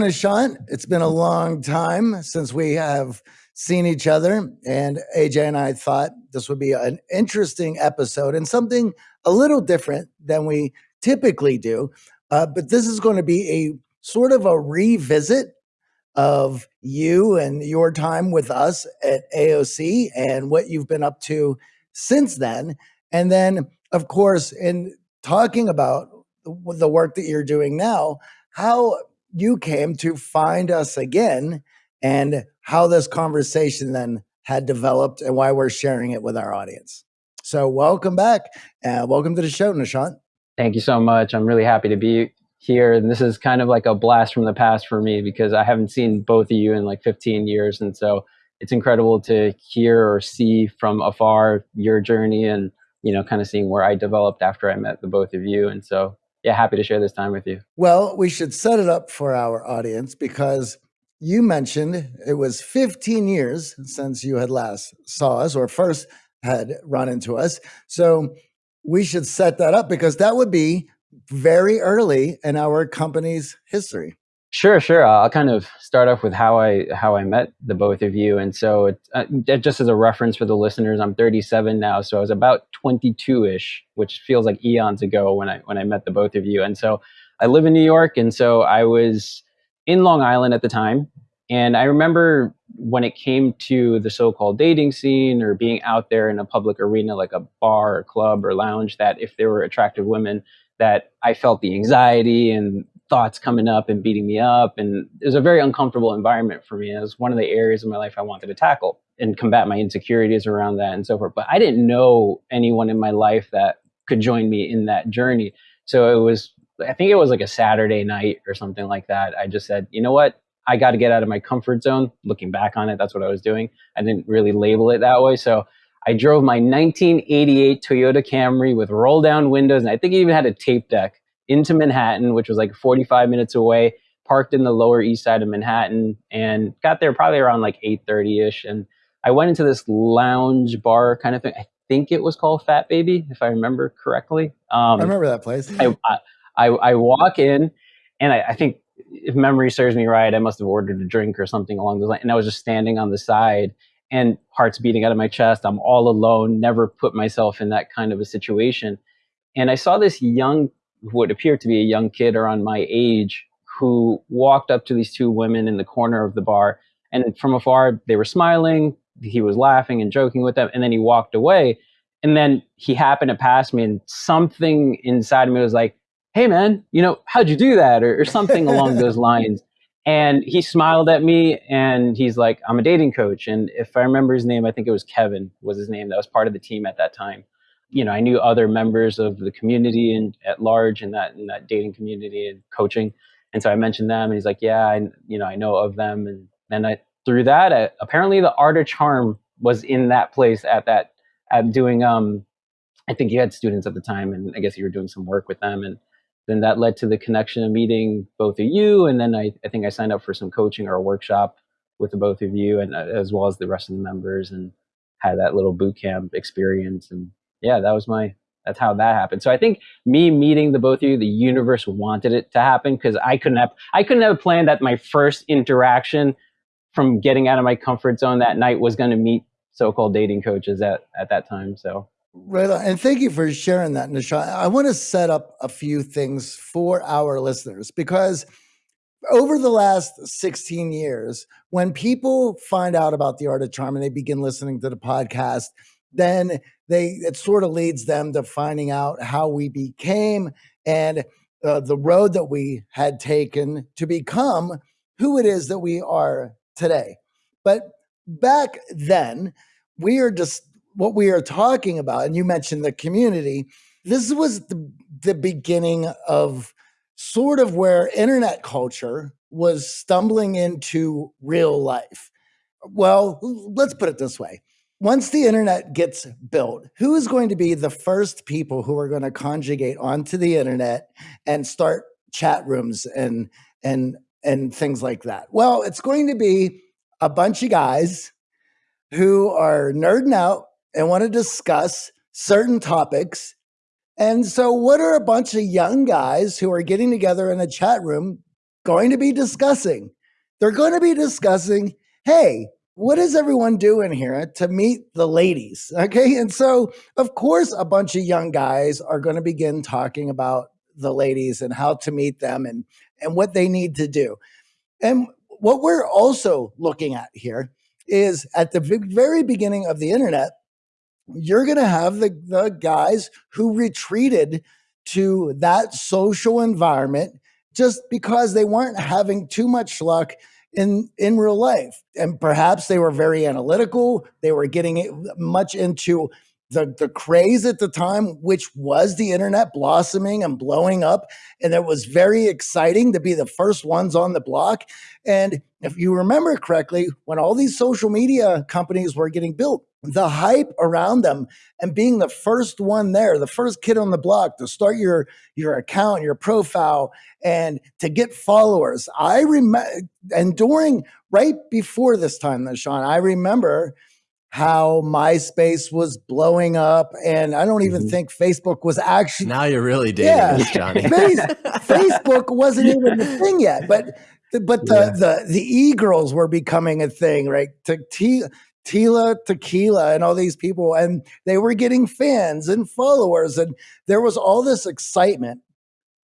Nishant, it's been a long time since we have seen each other, and AJ and I thought this would be an interesting episode and something a little different than we typically do. Uh, but this is going to be a sort of a revisit of you and your time with us at AOC and what you've been up to since then. And then, of course, in talking about the work that you're doing now, how you came to find us again and how this conversation then had developed and why we're sharing it with our audience. So, welcome back and welcome to the show, Nishant. Thank you so much. I'm really happy to be here. And this is kind of like a blast from the past for me because I haven't seen both of you in like 15 years. And so it's incredible to hear or see from afar your journey and, you know, kind of seeing where I developed after I met the both of you. And so, yeah, happy to share this time with you. Well, we should set it up for our audience because you mentioned it was 15 years since you had last saw us or first had run into us. So we should set that up because that would be very early in our company's history. Sure, sure. I'll kind of start off with how I how I met the both of you, and so it, uh, just as a reference for the listeners, I'm 37 now, so I was about 22 ish, which feels like eons ago when I when I met the both of you. And so I live in New York, and so I was in Long Island at the time, and I remember when it came to the so-called dating scene or being out there in a public arena like a bar or club or lounge, that if there were attractive women, that I felt the anxiety and thoughts coming up and beating me up. And it was a very uncomfortable environment for me. It was one of the areas of my life I wanted to tackle and combat my insecurities around that and so forth. But I didn't know anyone in my life that could join me in that journey. So it was, I think it was like a Saturday night or something like that. I just said, you know what? I got to get out of my comfort zone. Looking back on it, that's what I was doing. I didn't really label it that way. So I drove my 1988 Toyota Camry with roll down windows, and I think it even had a tape deck into Manhattan, which was like 45 minutes away. Parked in the Lower East Side of Manhattan, and got there probably around like 8:30 ish. And I went into this lounge bar kind of thing. I think it was called Fat Baby, if I remember correctly. Um, I remember that place. I, I, I walk in, and I, I think if memory serves me right, I must have ordered a drink or something along those lines. And I was just standing on the side and heart's beating out of my chest. I'm all alone, never put myself in that kind of a situation. And I saw this young, what appeared to be a young kid around my age, who walked up to these two women in the corner of the bar. And from afar, they were smiling. He was laughing and joking with them. And then he walked away. And then he happened to pass me, and something inside of me was like, hey, man, you know, how'd you do that? Or, or something along those lines. And he smiled at me and he's like, I'm a dating coach. And if I remember his name, I think it was Kevin was his name. That was part of the team at that time. You know, I knew other members of the community and at large in that in that dating community and coaching. And so I mentioned them and he's like, yeah, I, you know, I know of them. And then I, through that, I, apparently the art of charm was in that place at that, at doing, um, I think you had students at the time and I guess you were doing some work with them. And then that led to the connection of meeting both of you. And then I, I think I signed up for some coaching or a workshop with the both of you and uh, as well as the rest of the members and had that little boot camp experience. And yeah, that was my, that's how that happened. So I think me meeting the both of you, the universe wanted it to happen because I couldn't have, I couldn't have planned that my first interaction from getting out of my comfort zone that night was going to meet so-called dating coaches at, at that time. So Right on. And thank you for sharing that, Nisha. I want to set up a few things for our listeners because over the last 16 years, when people find out about the art of charm and they begin listening to the podcast, then they it sort of leads them to finding out how we became and uh, the road that we had taken to become who it is that we are today. But back then, we are just what we are talking about, and you mentioned the community, this was the, the beginning of sort of where internet culture was stumbling into real life. Well, let's put it this way. Once the internet gets built, who is going to be the first people who are going to conjugate onto the internet and start chat rooms and and and things like that? Well, it's going to be a bunch of guys who are nerding out and want to discuss certain topics. And so, what are a bunch of young guys who are getting together in a chat room going to be discussing. They're going to be discussing, hey, what is everyone doing here uh, to meet the ladies? Okay. And so, of course, a bunch of young guys are going to begin talking about the ladies and how to meet them and, and what they need to do. And what we're also looking at here is at the very beginning of the internet, you're going to have the, the guys who retreated to that social environment just because they weren't having too much luck in in real life. And perhaps they were very analytical. They were getting much into the, the craze at the time, which was the internet blossoming and blowing up. And it was very exciting to be the first ones on the block. And if you remember correctly, when all these social media companies were getting built, the hype around them and being the first one there, the first kid on the block to start your your account, your profile, and to get followers. I remember, and during right before this time, Nishant, I remember how MySpace was blowing up, and I don't even mm-hmm. think Facebook was actually. Now you're really dating yeah, us, Johnny. Facebook wasn't even a thing yet, but but the yeah. the the e girls were becoming a thing, right? Tila Tequila and all these people, and they were getting fans and followers, and there was all this excitement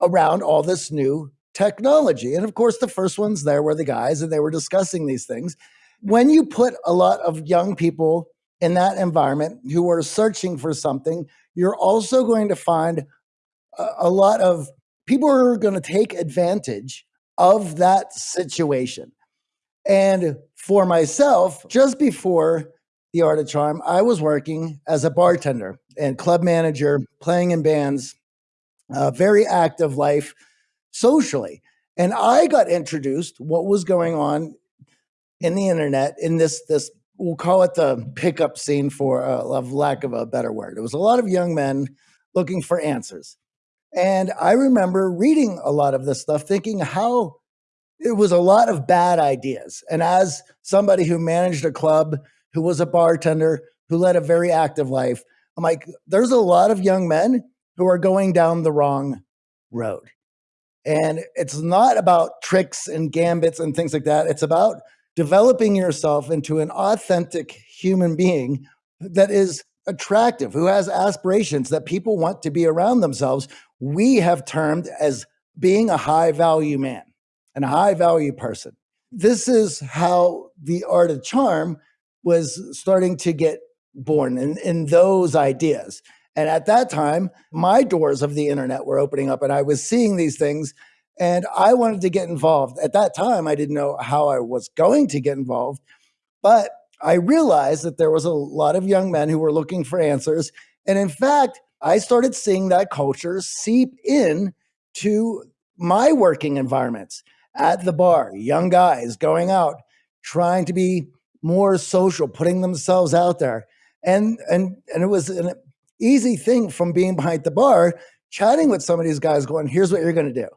around all this new technology. And of course, the first ones there were the guys, and they were discussing these things when you put a lot of young people in that environment who are searching for something, you're also going to find a, a lot of people who are going to take advantage of that situation. And for myself, just before the Art of Charm, I was working as a bartender and club manager, playing in bands, a very active life socially. And I got introduced what was going on in the internet in this this we'll call it the pickup scene for uh, of lack of a better word. It was a lot of young men looking for answers. And I remember reading a lot of this stuff, thinking how it was a lot of bad ideas. And as somebody who managed a club, who was a bartender, who led a very active life, I'm like, there's a lot of young men who are going down the wrong road. And it's not about tricks and gambits and things like that. It's about developing yourself into an authentic human being that is attractive, who has aspirations that people want to be around themselves, we have termed as being a high value man and a high value person. This is how the art of charm was starting to get born in, in those ideas. And at that time, my doors of the internet were opening up and I was seeing these things and I wanted to get involved. At that time, I didn't know how I was going to get involved, but I realized that there was a lot of young men who were looking for answers. And in fact, I started seeing that culture seep in to my working environments at the bar, young guys going out, trying to be more social, putting themselves out there. And and and it was an easy thing from being behind the bar, chatting with some of these guys, going, here's what you're gonna do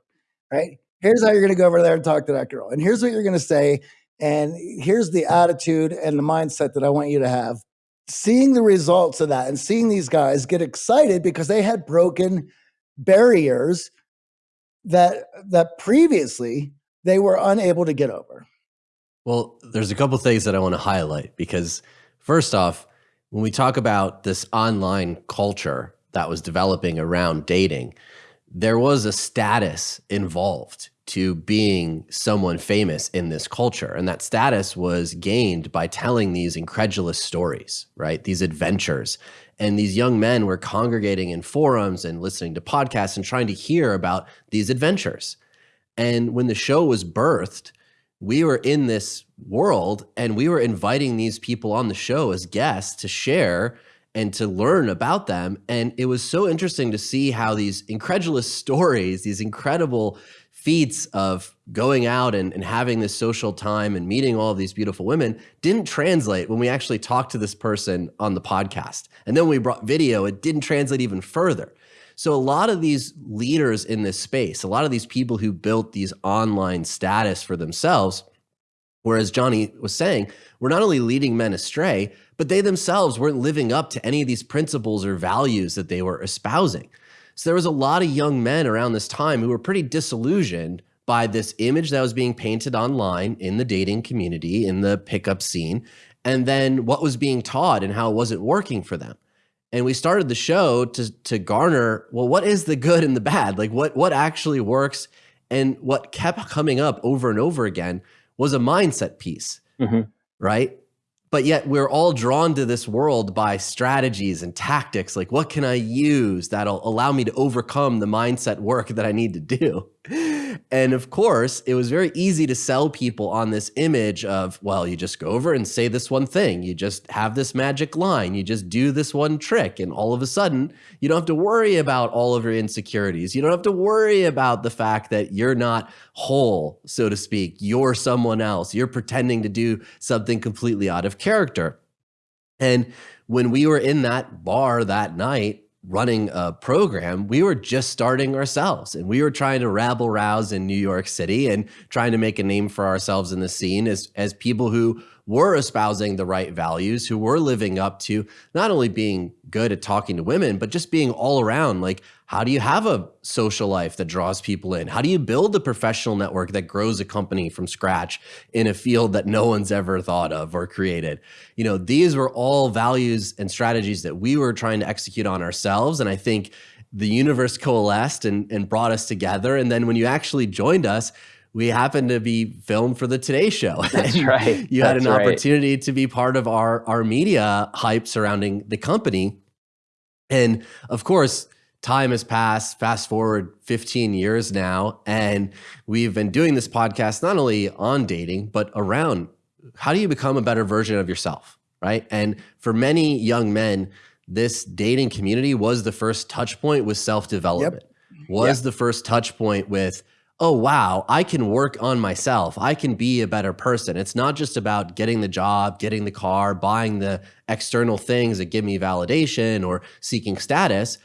right? Here's how you're going to go over there and talk to that girl. And here's what you're going to say. And here's the attitude and the mindset that I want you to have. Seeing the results of that and seeing these guys get excited because they had broken barriers that that previously they were unable to get over. Well, there's a couple things that I want to highlight because first off, when we talk about this online culture that was developing around dating, there was a status involved to being someone famous in this culture. And that status was gained by telling these incredulous stories, right? These adventures. And these young men were congregating in forums and listening to podcasts and trying to hear about these adventures. And when the show was birthed, we were in this world and we were inviting these people on the show as guests to share and to learn about them. And it was so interesting to see how these incredulous stories, these incredible feats of going out and, and having this social time and meeting all of these beautiful women didn't translate when we actually talked to this person on the podcast. And then we brought video, it didn't translate even further. So a lot of these leaders in this space, a lot of these people who built these online status for themselves, whereas Johnny was saying, we're not only leading men astray, but they themselves weren't living up to any of these principles or values that they were espousing. So there was a lot of young men around this time who were pretty disillusioned by this image that was being painted online in the dating community, in the pickup scene, and then what was being taught and how it wasn't working for them. And we started the show to to garner, well, what is the good and the bad? Like what what actually works? And what kept coming up over and over again was a mindset piece, mm-hmm. right? But yet we're all drawn to this world by strategies and tactics. Like, what can I use that'll allow me to overcome the mindset work that I need to do? And of course, it was very easy to sell people on this image of, well, you just go over and say this one thing. You just have this magic line. You just do this one trick. And all of a sudden, you don't have to worry about all of your insecurities. You don't have to worry about the fact that you're not whole, so to speak. You're someone else. You're pretending to do something completely out of character. And when we were in that bar that night, running a program, we were just starting ourselves and we were trying to rabble rouse in New York City and trying to make a name for ourselves in the scene as, as people who were espousing the right values, who were living up to not only being good at talking to women, but just being all around like, how do you have a social life that draws people in? How do you build a professional network that grows a company from scratch in a field that no one's ever thought of or created? You know, these were all values and strategies that we were trying to execute on ourselves. And I think the universe coalesced and, and brought us together. And then when you actually joined us, we happened to be filmed for the Today Show. That's right. you That's had an right. opportunity to be part of our our media hype surrounding the company. And of course, time has passed, fast forward 15 years now, and we've been doing this podcast not only on dating, but around how do you become a better version of yourself, right? And for many young men, this dating community was the first touch point with self-development. Yep. Was yep. the first touch point with oh, wow, I can work on myself. I can be a better person. It's not just about getting the job, getting the car, buying the external things that give me validation or seeking status,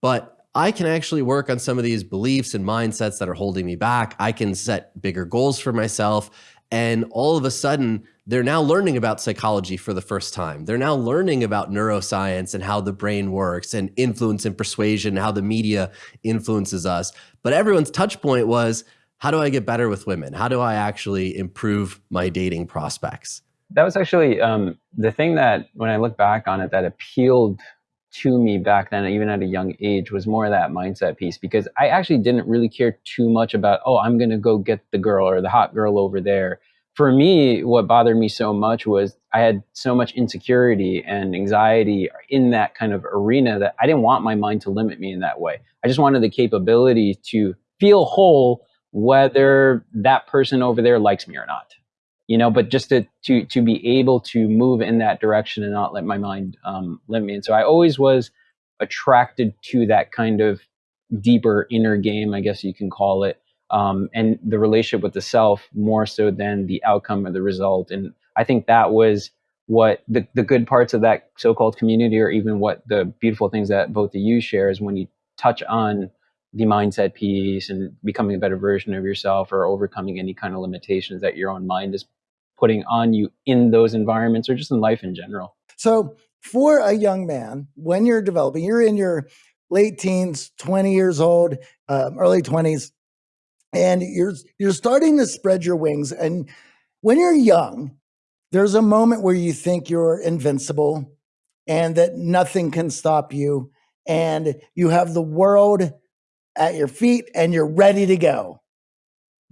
but I can actually work on some of these beliefs and mindsets that are holding me back. I can set bigger goals for myself. And all of a sudden, they're now learning about psychology for the first time. They're now learning about neuroscience and how the brain works and influence and persuasion, how the media influences us. But everyone's touch point was how do I get better with women? How do I actually improve my dating prospects? That was actually um, the thing that, when I look back on it, that appealed to me back then, even at a young age, was more of that mindset piece because I actually didn't really care too much about, oh, I'm going to go get the girl or the hot girl over there for me, what bothered me so much was I had so much insecurity and anxiety in that kind of arena that I didn't want my mind to limit me in that way. I just wanted the capability to feel whole, whether that person over there likes me or not. You know, but just to to to be able to move in that direction and not let my mind um, limit me. And so I always was attracted to that kind of deeper inner game, I guess you can call it, um, and the relationship with the self more so than the outcome or the result. And I think that was what the, the good parts of that so-called community or even what the beautiful things that both of you share is when you touch on the mindset piece and becoming a better version of yourself or overcoming any kind of limitations that your own mind is putting on you in those environments or just in life in general. So for a young man, when you're developing, you're in your late teens, 20 years old, um, early 20s, and you're you're starting to spread your wings and when you're young there's a moment where you think you're invincible and that nothing can stop you and you have the world at your feet and you're ready to go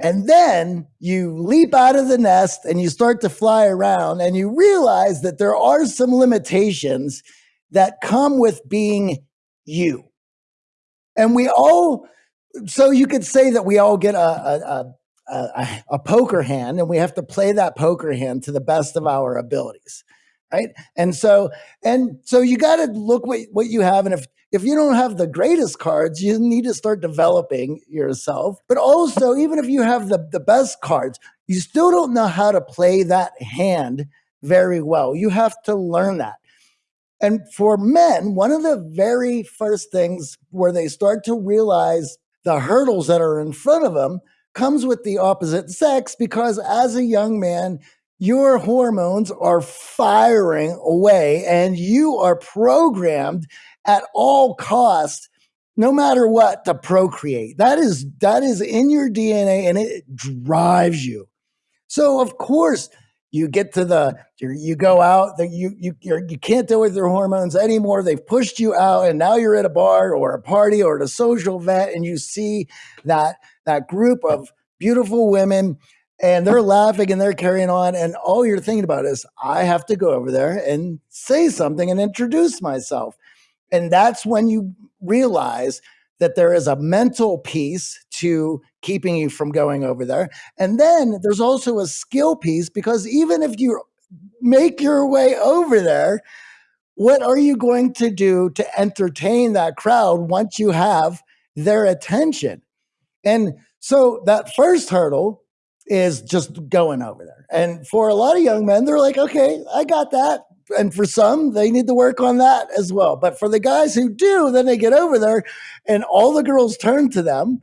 and then you leap out of the nest and you start to fly around and you realize that there are some limitations that come with being you. And we all so you could say that we all get a, a, a, a, poker hand and we have to play that poker hand to the best of our abilities right? And so and so you got to look what, what you have and if if you don't have the greatest cards you need to start developing yourself. But also even if you have the, the best cards you still don't know how to play that hand very well. You have to learn that. And for men one of the very first things where they start to realize the hurdles that are in front of them comes with the opposite sex because as a young man, your hormones are firing away and you are programmed at all costs no matter what to procreate. That is that is in your DNA and it drives you. So of course you get to the you go out that you you you're, you can't deal with your hormones anymore. They've pushed you out, and now you're at a bar or a party or at a social event, and you see that that group of beautiful women and they're laughing and they're carrying on and all you're thinking about is i have to go over there and say something and introduce myself and that's when you realize that there is a mental piece to keeping you from going over there. And then there's also a skill piece because even if you make your way over there, what are you going to do to entertain that crowd once you have their attention? And so that first hurdle is just going over there. And for a lot of young men, they're like, okay, I got that and for some, they need to work on that as well. But for the guys who do, then they get over there and all the girls turn to them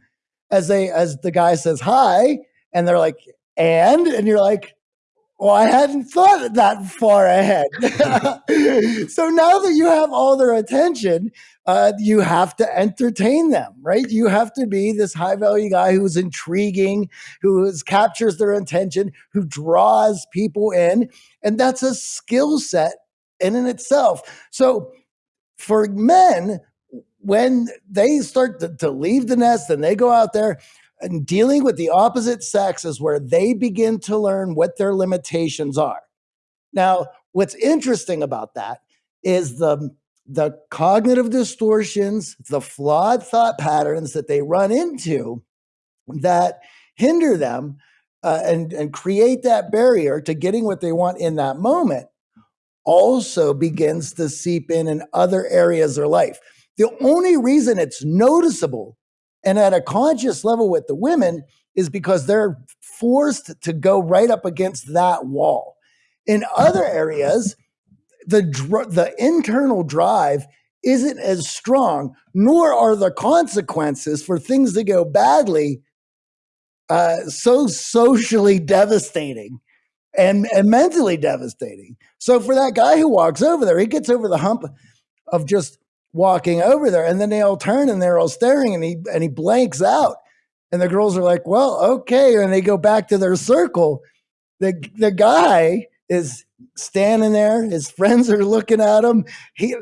as they as the guy says hi, and they're like, and and you're like, well, I hadn't thought that far ahead. so now that you have all their attention, uh, you have to entertain them, right? You have to be this high value guy who's intriguing, who is, captures their attention, who draws people in. And that's a skill set in and itself. So for men, when they start to, to leave the nest and they go out there, and dealing with the opposite sex is where they begin to learn what their limitations are. Now, what's interesting about that is the the cognitive distortions, the flawed thought patterns that they run into that hinder them uh, and, and create that barrier to getting what they want in that moment also begins to seep in in other areas of life. The only reason it's noticeable and at a conscious level with the women is because they're forced to go right up against that wall. In other areas, the dr- the internal drive isn't as strong, nor are the consequences for things that go badly uh, so socially devastating and, and mentally devastating. So for that guy who walks over there, he gets over the hump of just walking over there, and then they all turn and they're all staring, and he and he blanks out, and the girls are like, "Well, okay," and they go back to their circle. The the guy is standing there. His friends are looking at him. He,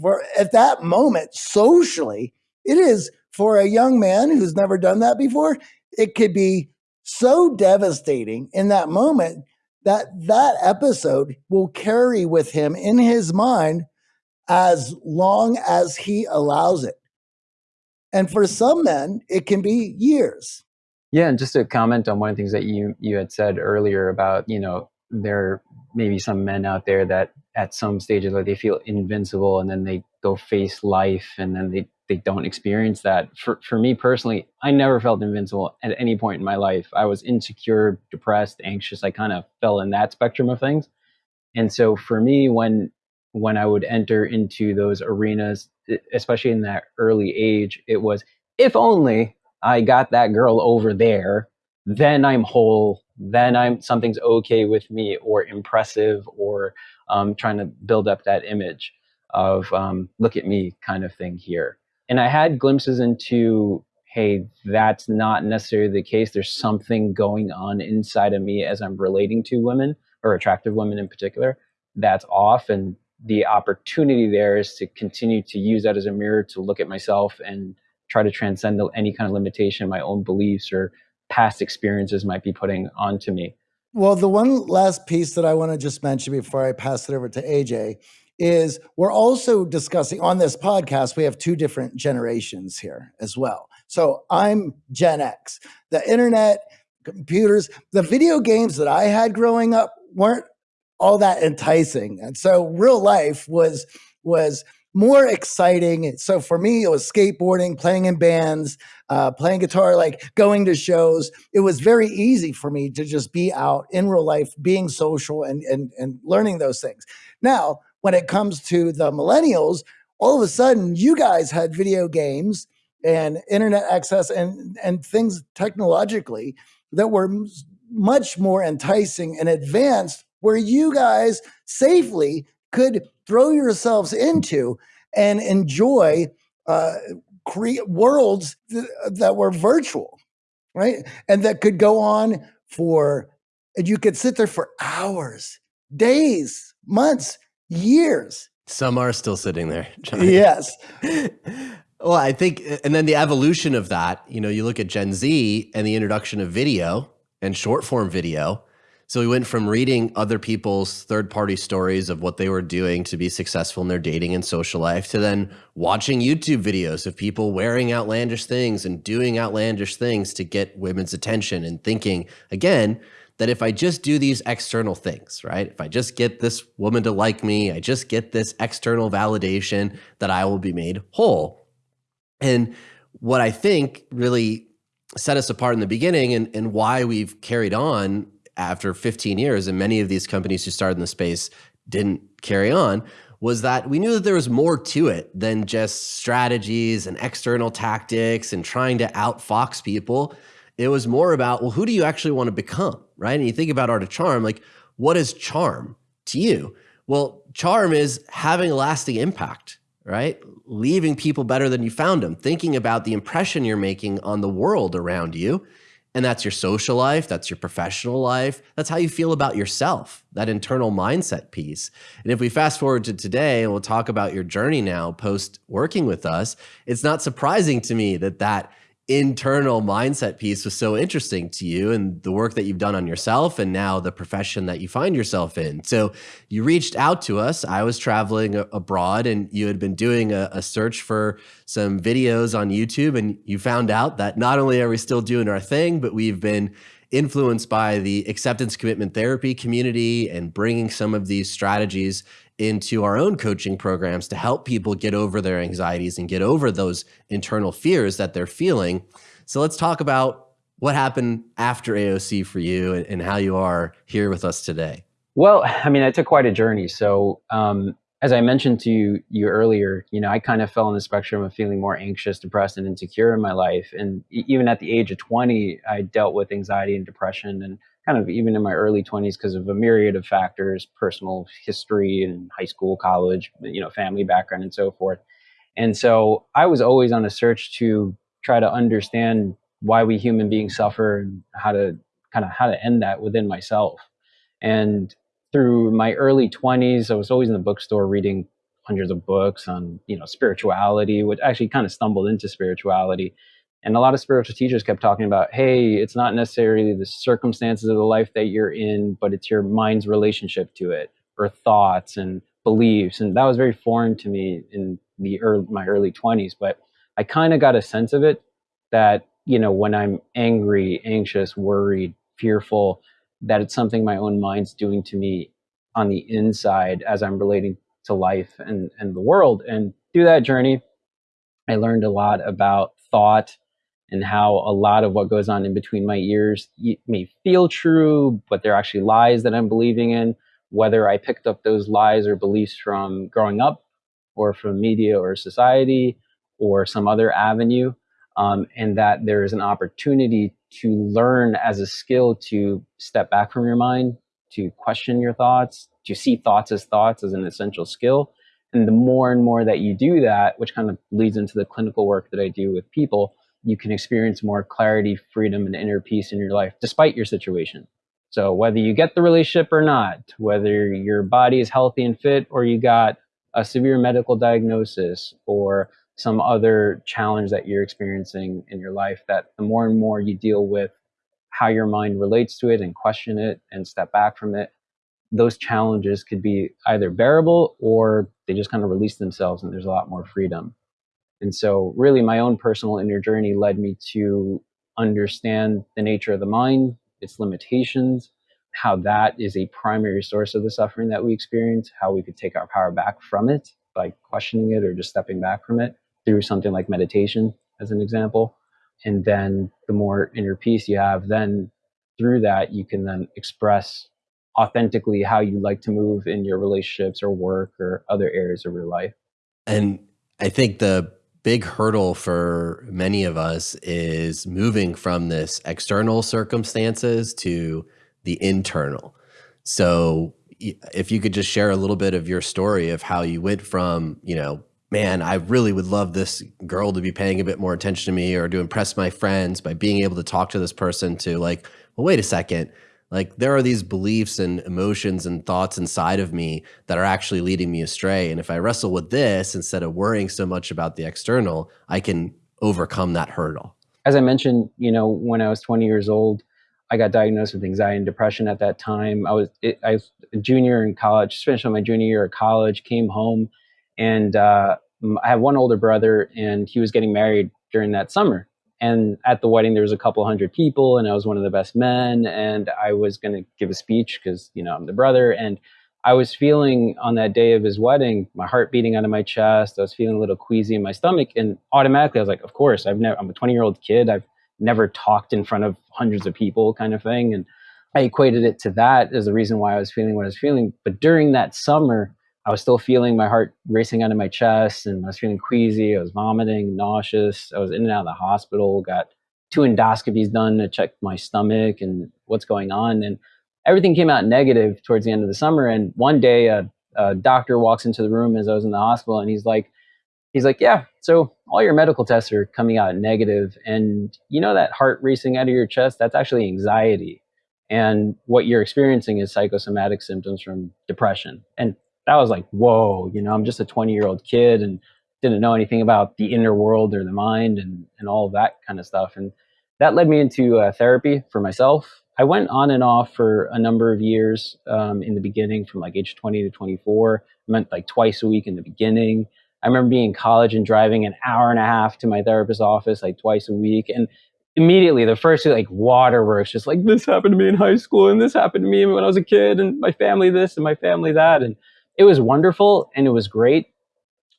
for at that moment, socially, it is for a young man who's never done that before. It could be so devastating in that moment that that episode will carry with him in his mind as long as he allows it. And for some men, it can be years. Yeah, and just to comment on one of the things that you you had said earlier about, you know, there may be some men out there that at some stages like they feel invincible and then they go face life and then they they don't experience that. For for me personally, I never felt invincible at any point in my life. I was insecure, depressed, anxious. I kind of fell in that spectrum of things. And so for me when when I would enter into those arenas, especially in that early age, it was if only I got that girl over there, then I'm whole, then I'm something's okay with me or impressive or um, trying to build up that image of um, look at me kind of thing here. And I had glimpses into hey, that's not necessarily the case. There's something going on inside of me as I'm relating to women or attractive women in particular that's off and the opportunity there is to continue to use that as a mirror to look at myself and try to transcend any kind of limitation my own beliefs or past experiences might be putting onto me. Well, the one last piece that I want to just mention before I pass it over to AJ is we're also discussing on this podcast, we have two different generations here as well. So I'm Gen X. The internet, computers, the video games that I had growing up weren't all that enticing. And so real life was was more exciting. So for me, it was skateboarding, playing in bands, uh, playing guitar, like going to shows. It was very easy for me to just be out in real life, being social and and and learning those things. Now, when it comes to the millennials, all of a sudden, you guys had video games and internet access and and things technologically that were much more enticing and advanced where you guys safely could throw yourselves into and enjoy uh, create worlds th- that were virtual, right? And that could go on for, and you could sit there for hours, days, months, years. Some are still sitting there. John. Yes. well, I think, and then the evolution of that, you know, you look at Gen Z and the introduction of video and short form video. So we went from reading other people's third party stories of what they were doing to be successful in their dating and social life to then watching YouTube videos of people wearing outlandish things and doing outlandish things to get women's attention and thinking, again, that if I just do these external things, right? If I just get this woman to like me, I just get this external validation that I will be made whole. And what I think really set us apart in the beginning and, and why we've carried on after 15 years, and many of these companies who started in the space didn't carry on, was that we knew that there was more to it than just strategies and external tactics and trying to outfox people. It was more about, well, who do you actually want to become, right? And you think about Art of Charm, like, what is charm to you? Well, charm is having a lasting impact, right? Leaving people better than you found them, thinking about the impression you're making on the world around you. And that's your social life, that's your professional life, that's how you feel about yourself, that internal mindset piece. And if we fast forward to today and we'll talk about your journey now post working with us, it's not surprising to me that that internal mindset piece was so interesting to you and the work that you've done on yourself and now the profession that you find yourself in. So you reached out to us. I was traveling abroad and you had been doing a, a, search for some videos on YouTube and you found out that not only are we still doing our thing, but we've been influenced by the acceptance commitment therapy community and bringing some of these strategies into our own coaching programs to help people get over their anxieties and get over those internal fears that they're feeling. So let's talk about what happened after AOC for you and, and how you are here with us today. Well, I mean, I took quite a journey. So, um, as I mentioned to you, you earlier, you know, I kind of fell on the spectrum of feeling more anxious, depressed, and insecure in my life. And even at the age of 20, I dealt with anxiety and depression and kind of even in my early 20s because of a myriad of factors personal history and high school college you know family background and so forth and so i was always on a search to try to understand why we human beings suffer and how to kind of how to end that within myself and through my early 20s i was always in the bookstore reading hundreds of books on you know spirituality which actually kind of stumbled into spirituality and a lot of spiritual teachers kept talking about, hey, it's not necessarily the circumstances of the life that you're in, but it's your mind's relationship to it, or thoughts and beliefs. And that was very foreign to me in the early, my early 20s. But I kind of got a sense of it that, you know, when I'm angry, anxious, worried, fearful, that it's something my own mind's doing to me on the inside as I'm relating to life and, and the world. And through that journey, I learned a lot about thought and how a lot of what goes on in between my ears may feel true, but they're actually lies that I'm believing in. Whether I picked up those lies or beliefs from growing up, or from media or society, or some other avenue, um, and that there is an opportunity to learn as a skill to step back from your mind, to question your thoughts, to see thoughts as thoughts as an essential skill. And the more and more that you do that, which kind of leads into the clinical work that I do with people, you can experience more clarity, freedom, and inner peace in your life despite your situation. So, whether you get the relationship or not, whether your body is healthy and fit, or you got a severe medical diagnosis or some other challenge that you're experiencing in your life, that the more and more you deal with how your mind relates to it and question it and step back from it, those challenges could be either bearable or they just kind of release themselves and there's a lot more freedom. And so, really, my own personal inner journey led me to understand the nature of the mind, its limitations, how that is a primary source of the suffering that we experience, how we could take our power back from it by questioning it or just stepping back from it through something like meditation, as an example. And then the more inner peace you have, then through that, you can then express authentically how you like to move in your relationships or work or other areas of your life. And I think the big hurdle for many of us is moving from this external circumstances to the internal. So if you could just share a little bit of your story of how you went from, you know, man, I really would love this girl to be paying a bit more attention to me or to impress my friends by being able to talk to this person to like, well, wait a second. Like there are these beliefs and emotions and thoughts inside of me that are actually leading me astray. And if I wrestle with this instead of worrying so much about the external, I can overcome that hurdle. As I mentioned, you know, when I was 20 years old, I got diagnosed with anxiety and depression at that time. I was it, I was a junior in college, finished my junior year of college, came home, and uh, I have one older brother, and he was getting married during that summer. And at the wedding, there was a couple hundred people, and I was one of the best men. And I was going to give a speech because you know I'm the brother, and I was feeling on that day of his wedding, my heart beating out of my chest. I was feeling a little queasy in my stomach, and automatically I was like, "Of course, I've never. I'm a 20 year old kid. I've never talked in front of hundreds of people kind of thing. And I equated it to that as the reason why I was feeling what I was feeling. But during that summer, I was still feeling my heart racing out of my chest and I was feeling queasy. I was vomiting, nauseous. I was in and out of the hospital, got two endoscopies done to check my stomach and what's going on. And everything came out negative towards the end of the summer. And one day, a, a doctor walks into the room as I was in the hospital and he's like, he's like, yeah, so all your medical tests are coming out negative, and you know that heart racing out of your chest, that's actually anxiety. And what you're experiencing is psychosomatic symptoms from depression. And that was like, whoa, you know, I'm just a 20 year old kid and didn't know anything about the inner world or the mind and, and all of that kind of stuff. And that led me into uh, therapy for myself. I went on and off for a number of years um, in the beginning, from like age 20 to 24. I went like twice a week in the beginning. I remember being in college and driving an hour and a half to my therapist's office like twice a week. And immediately the first like waterworks, just like this happened to me in high school and this happened to me when I was a kid and my family this and my family that. And it was wonderful and it was great.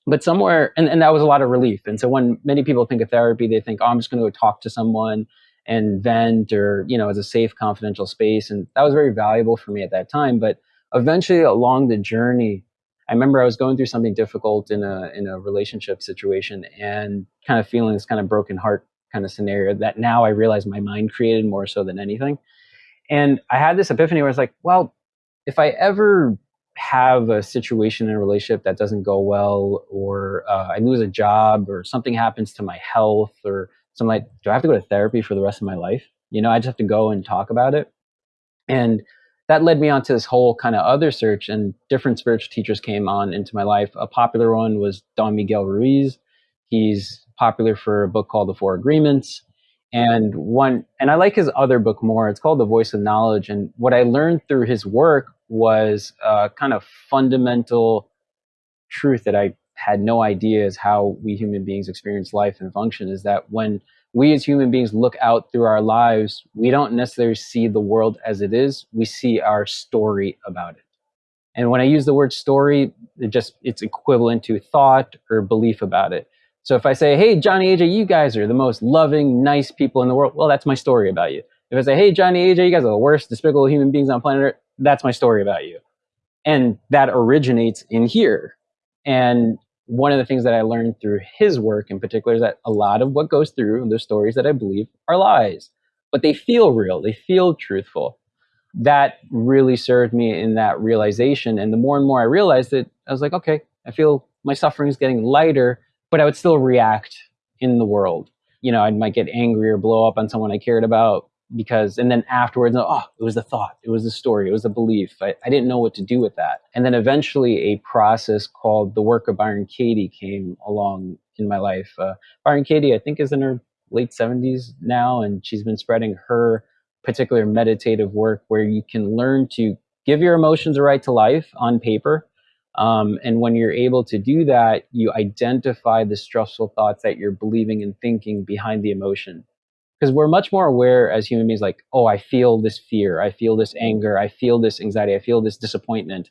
But somewhere, and, and that was a lot of relief. And so when many people think of therapy, they think, oh, I'm just going to go talk to someone and vent or, you know, as a safe, confidential space. And that was very valuable for me at that time. But eventually along the journey, I remember I was going through something difficult in a in a relationship situation and kind of feeling this kind of broken heart kind of scenario that now I realize my mind created more so than anything. And I had this epiphany where I was like, well, if I ever have a situation in a relationship that doesn't go well, or uh, I lose a job, or something happens to my health, or something like, do I have to go to therapy for the rest of my life? You know, I just have to go and talk about it. And that led me on to this whole kind of other search and different spiritual teachers came on into my life. A popular one was Don Miguel Ruiz. He's popular for a book called The Four Agreements. And one, and I like his other book more. It's called The Voice of Knowledge. And what I learned through his work was a kind of fundamental truth that I had no idea is how we human beings experience life and function is that when we as human beings look out through our lives, we don't necessarily see the world as it is. We see our story about it. And when I use the word story, it just it's equivalent to thought or belief about it. So if I say, "Hey, Johnny, AJ, you guys are the most loving, nice people in the world," well, that's my story about you. If I say, "Hey, Johnny, AJ, you guys are the worst, despicable human beings on planet Earth," that's my story about you. And that originates in here. And one of the things that I learned through his work in particular is that a lot of what goes through the stories that I believe are lies, but they feel real, they feel truthful. That really served me in that realization. And the more and more I realized it, I was like, okay, I feel my suffering is getting lighter, but I would still react in the world. You know, I might get angry or blow up on someone I cared about, because and then afterwards oh it was the thought it was the story it was the belief. I, I didn't know what to do with that. And then eventually a process called the work of byron katie came along in my life. Uh, byron katie i think is in her late 70s now and she's been spreading her particular meditative work where you can learn to give your emotions a right to life on paper um, and when you're able to do that you identify the stressful thoughts that you're believing and thinking behind the emotion. Because we're much more aware as human beings like oh i feel this fear i feel this anger i feel this anxiety i feel this disappointment.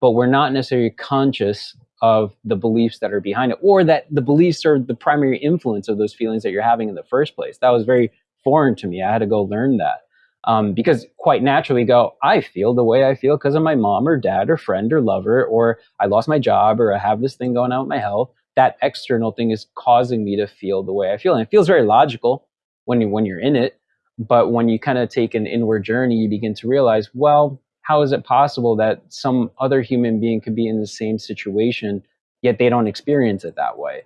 But we're not necessarily conscious of the beliefs that are behind it or that the beliefs are the primary influence of those feelings that you're having in the first place. That was very foreign to me. I had to go learn that um, because quite naturally go i feel the way i feel because of my mom or dad or friend or lover or i lost my job or i have this thing going on with my health that external thing is causing me to feel the way i feel and it feels very logical when you when you're in it but when you kind of take an inward journey you begin to realize well how is it possible that some other human being could be in the same situation yet they don't experience it that way.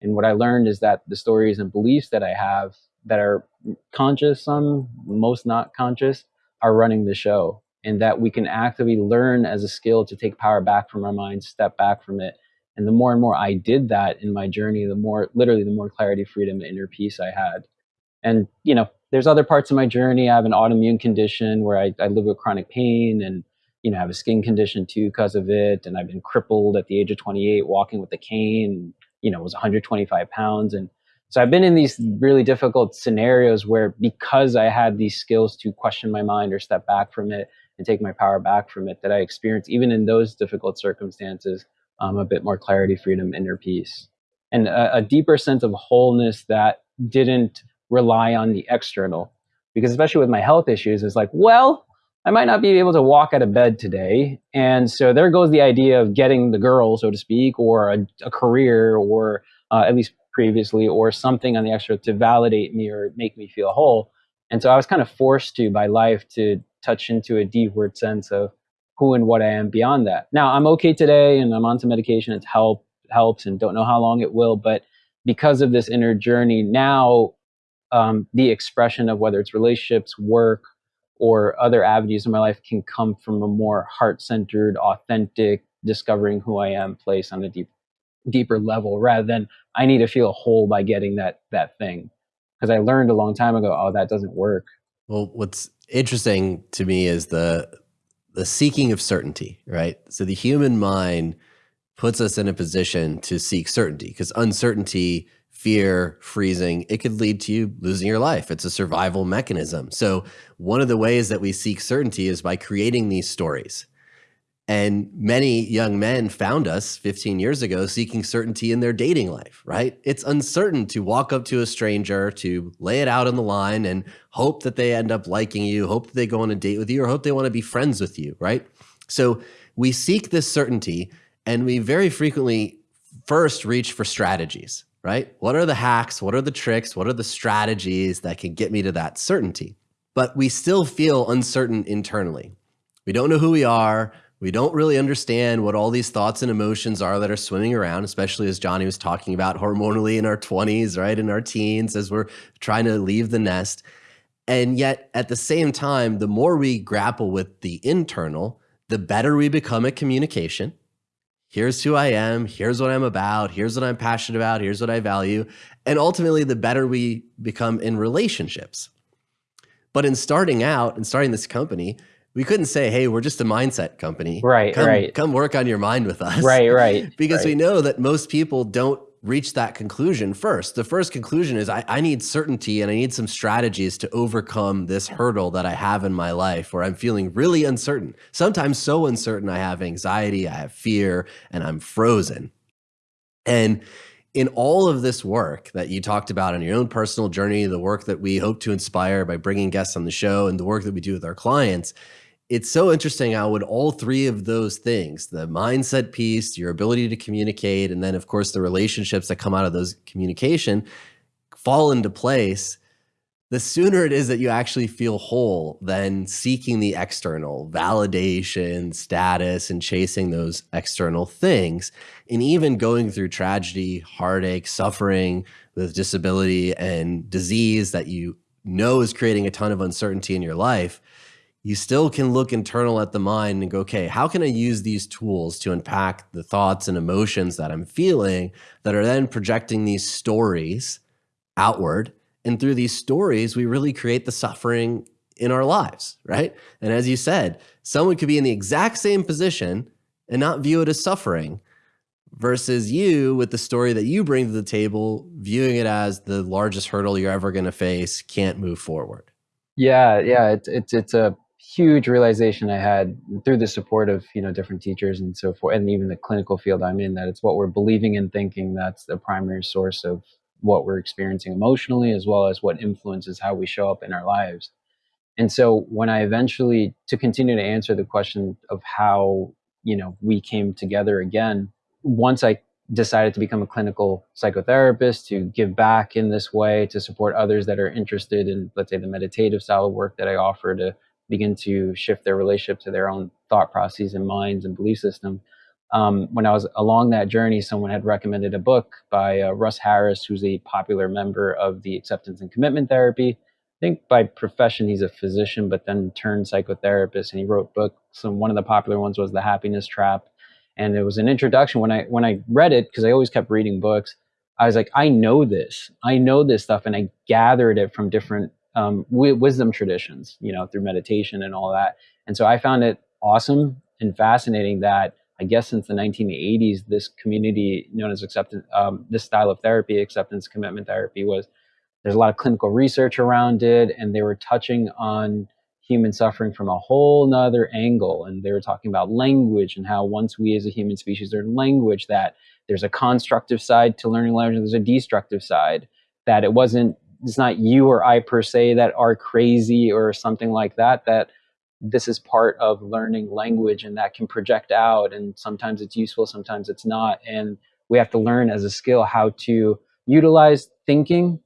And what I learned is that the stories and beliefs that I have that are conscious, some, most not conscious, are running the show. And that we can actively learn as a skill to take power back from our minds, step back from it. And the more and more I did that in my journey, the more, literally, the more clarity, freedom, and inner peace I had. And, you know, there's other parts of my journey. I have an autoimmune condition where I, I live with chronic pain and you know, I have a skin condition too because of it. And I've been crippled at the age of 28, walking with a cane, you know, was 125 pounds. And so I've been in these really difficult scenarios where because I had these skills to question my mind or step back from it and take my power back from it, that I experienced even in those difficult circumstances, um, a bit more clarity, freedom, inner peace. And a, a deeper sense of wholeness that didn't rely on the external. Because especially with my health issues, it's like, well, I might not be able to walk out of bed today. And so there goes the idea of getting the girl, so to speak, or a, a career, or uh, at least previously, or something on the extra to validate me or make me feel whole. And so I was kind of forced to by life to touch into a deeper sense of who and what I am beyond that. Now I'm okay today and I'm on some medication. It's help helps and don't know how long it will, but because of this inner journey, now um, the expression of whether it's relationships, work, or other avenues in my life can come from a more heart-centered, authentic, discovering who I am place on a deep, deeper level, rather than I need to feel whole by getting that that thing. Because I learned a long time ago, oh, that doesn't work. Well, what's interesting to me is the the seeking of certainty, right? So the human mind puts us in a position to seek certainty because uncertainty fear, freezing, it could lead to you losing your life. It's a survival mechanism. So one of the ways that we seek certainty is by creating these stories. And many young men found us 15 years ago seeking certainty in their dating life, right? It's uncertain to walk up to a stranger, to lay it out on the line and hope that they end up liking you, hope that they go on a date with you, or hope they want to be friends with you, right? So we seek this certainty and we very frequently first reach for strategies right? What are the hacks? What are the tricks? What are the strategies that can get me to that certainty? But we still feel uncertain internally. We don't know who we are. We don't really understand what all these thoughts and emotions are that are swimming around, especially as Johnny was talking about hormonally in our 20s, right? In our teens, as we're trying to leave the nest. And yet, at the same time, the more we grapple with the internal, the better we become at communication, here's who I am, here's what I'm about, here's what I'm passionate about, here's what I value. And ultimately, the better we become in relationships. But in starting out and starting this company, we couldn't say, hey, we're just a mindset company. Right, come, right. Come work on your mind with us. Right, right. because right. we know that most people don't reach that conclusion first. The first conclusion is I, I, need certainty and I need some strategies to overcome this hurdle that I have in my life where I'm feeling really uncertain. Sometimes so uncertain, I have anxiety, I have fear, and I'm frozen. And in all of this work that you talked about in your own personal journey, the work that we hope to inspire by bringing guests on the show, and the work that we do with our clients, it's so interesting how would all three of those things the mindset piece your ability to communicate and then of course the relationships that come out of those communication fall into place the sooner it is that you actually feel whole than seeking the external validation status and chasing those external things and even going through tragedy heartache suffering with disability and disease that you know is creating a ton of uncertainty in your life you still can look internal at the mind and go, okay, how can I use these tools to unpack the thoughts and emotions that I'm feeling that are then projecting these stories outward? And through these stories, we really create the suffering in our lives, right? And as you said, someone could be in the exact same position and not view it as suffering versus you with the story that you bring to the table, viewing it as the largest hurdle you're ever going to face, can't move forward. Yeah, yeah, it's it's it's a huge realization I had through the support of you know different teachers and so forth, and even the clinical field I'm in, that it's what we're believing and thinking that's the primary source of what we're experiencing emotionally, as well as what influences how we show up in our lives. And so when I eventually, to continue to answer the question of how you know we came together again, once I decided to become a clinical psychotherapist to give back in this way to support others that are interested in let's say the meditative style of work that i offer to begin to shift their relationship to their own thought processes and minds and belief system. um, when I was along that journey, someone had recommended a book by uh, Russ Harris, who's a popular member of the acceptance and commitment therapy. I think by profession he's a physician, but then turned psychotherapist, and he wrote books. And one of the popular ones was The Happiness Trap, and it was an introduction. When I when I read it, because I always kept reading books, I was like, I know this, I know this stuff, and I gathered it from different um, wisdom traditions, you know, through meditation and all that. And so I found it awesome and fascinating that I guess since the 1980s, this community known as acceptance, um, this style of therapy, acceptance commitment therapy, was there's a lot of clinical research around it, and they were touching on human suffering from a whole nother angle. And they were talking about language and how once we as a human species learn language, that there's a constructive side to learning language, there's a destructive side. That it wasn't, it's not you or I per se that are crazy or something like that. That this is part of learning language and that can project out and sometimes it's useful sometimes it's not and we have to learn as a skill how to utilize thinking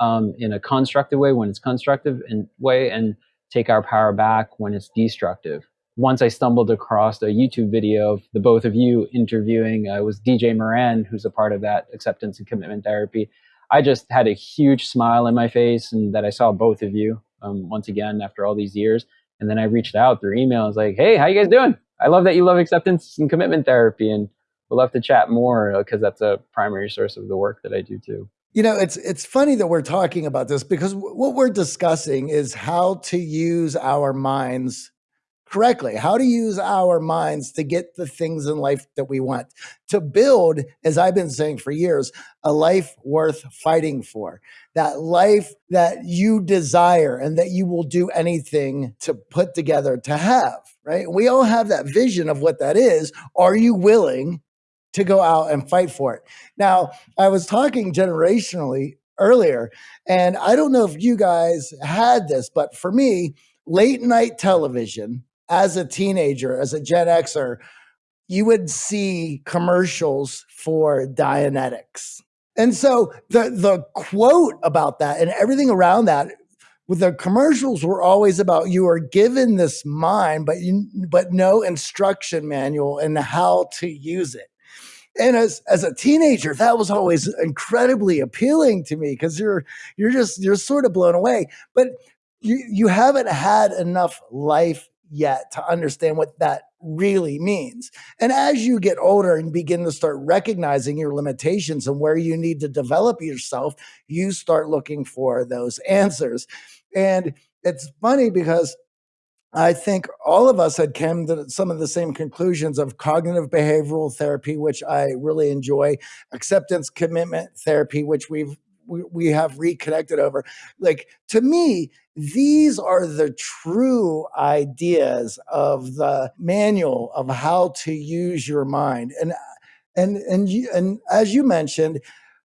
um, in a constructive way when it's constructive in way and take our power back when it's destructive once i stumbled across a youtube video of the both of you interviewing uh, was dj moran who's a part of that acceptance and commitment therapy i just had a huge smile in my face and that i saw both of you um, once again after all these years and then I reached out through email. I was like, hey, how you guys doing? I love that you love acceptance and commitment therapy and we'd love to chat more because that's a primary source of the work that I do too. You know, it's it's funny that we're talking about this because what we're discussing is how to use our minds correctly, how to use our minds to get the things in life that we want, to build, as I've been saying for years, a life worth fighting for, that life that you desire and that you will do anything to put together to have, right? We all have that vision of what that is. Are you willing to go out and fight for it? Now, I was talking generationally earlier, and I don't know if you guys had this, but for me, late night television as a teenager, as a Gen Xer, you would see commercials for Dianetics. And so the the quote about that and everything around that with the commercials were always about you are given this mind, but you but no instruction manual in how to use it. And as as a teenager, that was always incredibly appealing to me because you're you're just you're sort of blown away. But you you haven't had enough life yet to understand what that really means. And as you get older and begin to start recognizing your limitations and where you need to develop yourself, you start looking for those answers. And it's funny because I think all of us had come to some of the same conclusions of cognitive behavioral therapy, which I really enjoy, acceptance commitment therapy, which we've we, we have reconnected over. Like to me, these are the true ideas of the manual of how to use your mind. And and and you, and as you mentioned,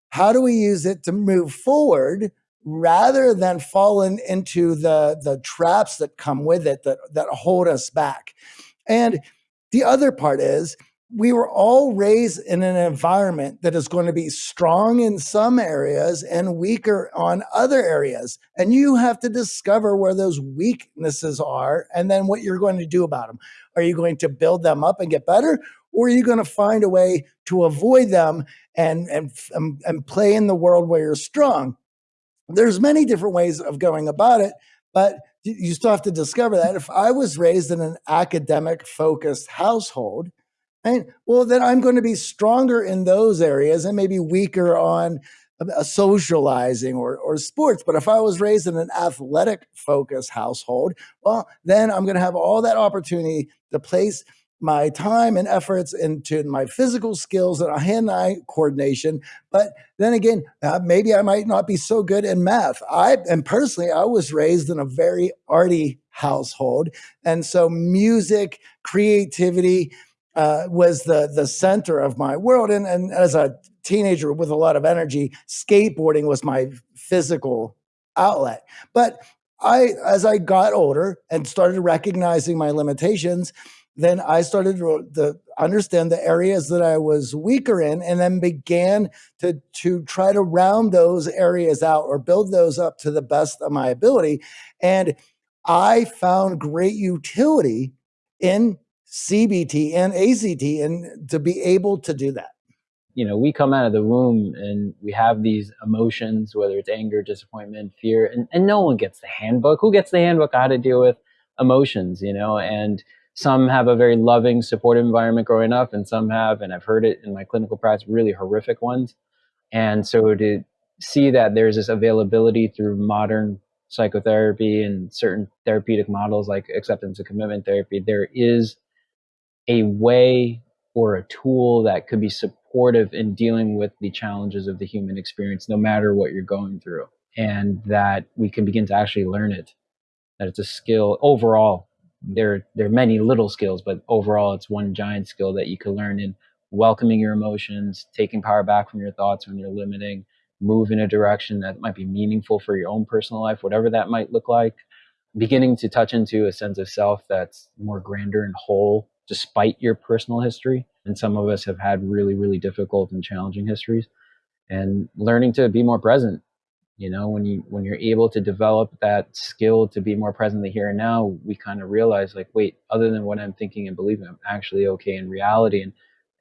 how do we use it to move forward rather than falling into the the traps that come with it that that hold us back? And the other part is we were all raised in an environment that is going to be strong in some areas and weaker on other areas. And you have to discover where those weaknesses are and then what you're going to do about them. Are you going to build them up and get better? Or are you going to find a way to avoid them and, and, and play in the world where you're strong? There's many different ways of going about it, but you still have to discover that. If I was raised in an academic focused household, Well, then I'm going to be stronger in those areas and maybe weaker on a socializing or, or sports. But if I was raised in an athletic focused household, well, then I'm going to have all that opportunity to place my time and efforts into my physical skills and uh, hand-eye coordination. But then again, uh, maybe I might not be so good in math. I and personally, I was raised in a very arty household, and so music, creativity, uh, was the the center of my world. And, and as a teenager with a lot of energy, skateboarding was my physical outlet. But I, as I got older and started recognizing my limitations, then I started to, understand the areas that I was weaker in, and then began to to try to round those areas out or build those up to the best of my ability. And I found great utility in CBT and ACT and to be able to do that? You know, we come out of the womb and we have these emotions, whether it's anger, disappointment, fear, and, and no one gets the handbook. Who gets the handbook how to deal with emotions, you know? And some have a very loving, supportive environment growing up, and some have, and I've heard it in my clinical practice, really horrific ones. And so to see that there's this availability through modern psychotherapy and certain therapeutic models like acceptance and commitment therapy, there is a way or a tool that could be supportive in dealing with the challenges of the human experience, no matter what you're going through, and that we can begin to actually learn it. That it's a skill overall. There, there are many little skills, but overall, it's one giant skill that you can learn in welcoming your emotions, taking power back from your thoughts when you're limiting, move in a direction that might be meaningful for your own personal life, whatever that might look like. Beginning to touch into a sense of self that's more grander and whole, despite your personal history. And some of us have had really, really difficult and challenging histories. And learning to be more present. You know, when you when you're able to develop that skill to be more present in the here and now, we kind of realize like, wait, other than what I'm thinking and believing, I'm actually okay in reality. And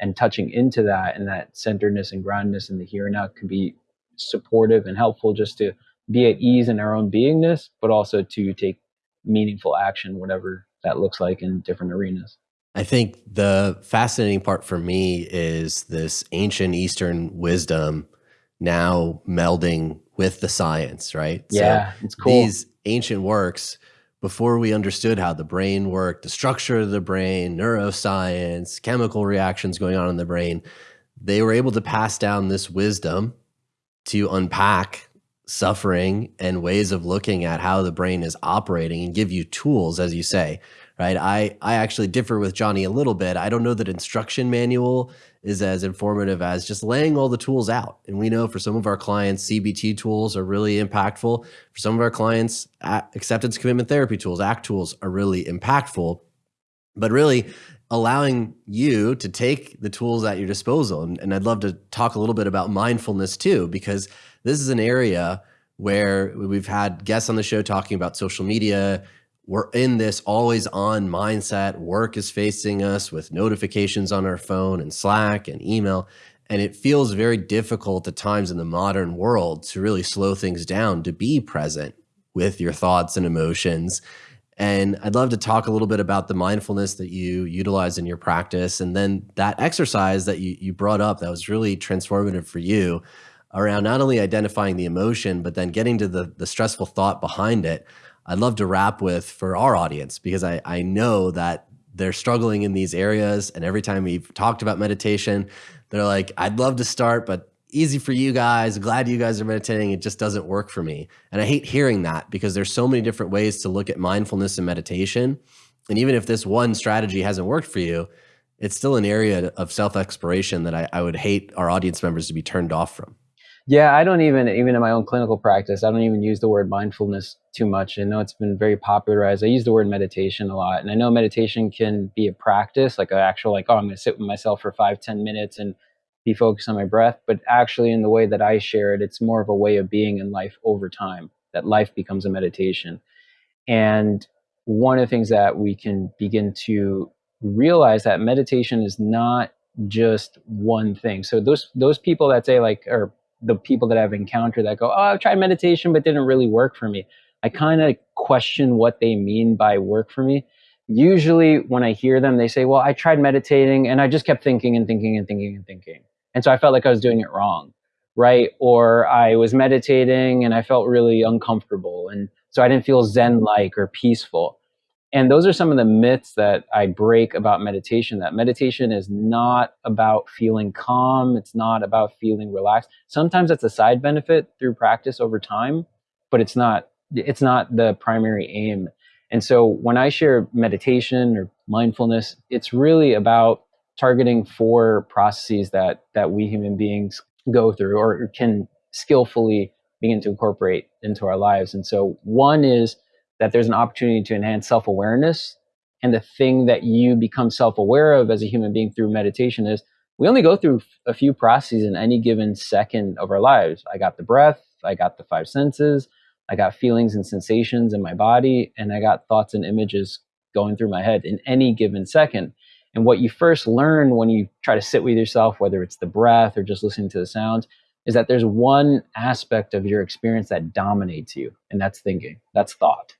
and touching into that and that centeredness and groundedness in the here and now can be supportive and helpful just to be at ease in our own beingness, but also to take meaningful action, whatever that looks like in different arenas. I think the fascinating part for me is this ancient Eastern wisdom now melding with the science, right? Yeah, so it's cool. These ancient works, before we understood how the brain worked, the structure of the brain, neuroscience, chemical reactions going on in the brain, they were able to pass down this wisdom to unpack suffering and ways of looking at how the brain is operating and give you tools, as you say, right? I, I actually differ with Johnny a little bit. I don't know that instruction manual is as informative as just laying all the tools out. And we know for some of our clients, CBT tools are really impactful. For some of our clients, acceptance commitment therapy tools, ACT tools are really impactful. But really, allowing you to take the tools at your disposal. And, and, I'd love to talk a little bit about mindfulness too, because this is an area where we've had guests on the show talking about social media. We're in this always on mindset. Work is facing us with notifications on our phone and Slack and email. And it feels very difficult at times in the modern world to really slow things down, to be present with your thoughts and emotions and I'd love to talk a little bit about the mindfulness that you utilize in your practice. And then that exercise that you, you brought up that was really transformative for you around not only identifying the emotion, but then getting to the, the stressful thought behind it. I'd love to wrap with for our audience because I, I know that they're struggling in these areas. And every time we've talked about meditation, they're like, I'd love to start, but easy for you guys. Glad you guys are meditating. It just doesn't work for me. And I hate hearing that because there's so many different ways to look at mindfulness and meditation. And even if this one strategy hasn't worked for you, it's still an area of self exploration that I, I would hate our audience members to be turned off from. Yeah, I don't even, even in my own clinical practice, I don't even use the word mindfulness too much. I know it's been very popularized. I use the word meditation a lot. And I know meditation can be a practice, like an actual, like, oh, I'm going to sit with myself for five, ten minutes and be focused on my breath, but actually in the way that I share it, it's more of a way of being in life over time, that life becomes a meditation. And one of the things that we can begin to realize that meditation is not just one thing. So those those people that say like or the people that I've encountered that go, "Oh, I've tried meditation but didn't really work for me." I kind of question what they mean by work for me usually when I hear them, they say, Well, I tried meditating and I just kept thinking and thinking and thinking and thinking. And so I felt like I was doing it wrong, right? Or I was meditating and I felt really uncomfortable. And so I didn't feel Zen like or peaceful. And those are some of the myths that I break about meditation that meditation is not about feeling calm, it's not about feeling relaxed. Sometimes that's a side benefit through practice over time, but it's not it's not the primary aim. And so when I share meditation or mindfulness, it's really about targeting four processes that that we human beings go through or can skillfully begin to incorporate into our lives. And so one is that there's an opportunity to enhance self-awareness. And the thing that you become self-aware of as a human being through meditation is we only go through a few processes in any given second of our lives. I got the breath, I got the five senses, I got feelings and sensations in my body, and I got thoughts and images going through my head in any given second. And what you first learn when you try to sit with yourself, whether it's the breath or just listening to the sounds, is that there's one aspect of your experience that dominates you, and that's thinking, that's thought.